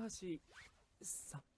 橋さん。